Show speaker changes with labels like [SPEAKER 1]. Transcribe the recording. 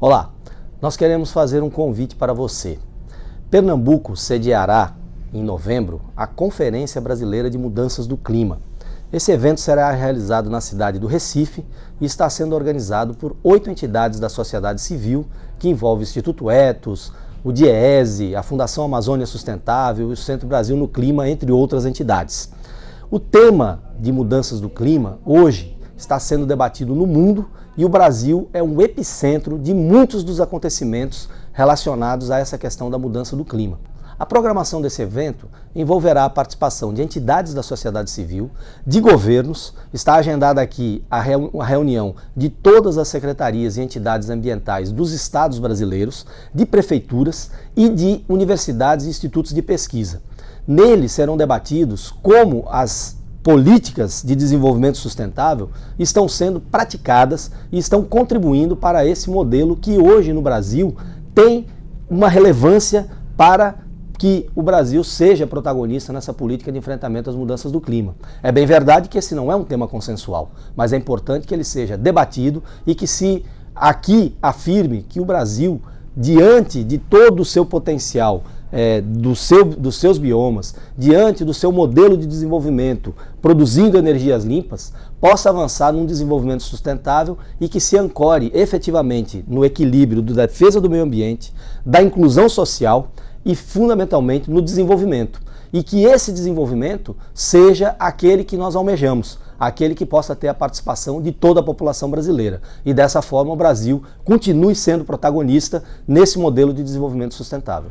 [SPEAKER 1] Olá, nós queremos fazer um convite para você. Pernambuco sediará, em novembro, a Conferência Brasileira de Mudanças do Clima. Esse evento será realizado na cidade do Recife e está sendo organizado por oito entidades da sociedade civil, que envolve o Instituto Etos, o DIEESE, a Fundação Amazônia Sustentável e o Centro Brasil no Clima, entre outras entidades. O tema de mudanças do clima, hoje, está sendo debatido no mundo e o Brasil é um epicentro de muitos dos acontecimentos relacionados a essa questão da mudança do clima. A programação desse evento envolverá a participação de entidades da sociedade civil, de governos, está agendada aqui a reunião de todas as secretarias e entidades ambientais dos estados brasileiros, de prefeituras e de universidades e institutos de pesquisa. Nele serão debatidos como as políticas de desenvolvimento sustentável estão sendo praticadas e estão contribuindo para esse modelo que hoje no Brasil tem uma relevância para que o Brasil seja protagonista nessa política de enfrentamento às mudanças do clima. É bem verdade que esse não é um tema consensual, mas é importante que ele seja debatido e que se aqui afirme que o Brasil, diante de todo o seu potencial é, do seu, dos seus biomas, diante do seu modelo de desenvolvimento, produzindo energias limpas, possa avançar num desenvolvimento sustentável e que se ancore efetivamente no equilíbrio da defesa do meio ambiente, da inclusão social e fundamentalmente no desenvolvimento. E que esse desenvolvimento seja aquele que nós almejamos, aquele que possa ter a participação de toda a população brasileira. E dessa forma o Brasil continue sendo protagonista nesse modelo de desenvolvimento sustentável.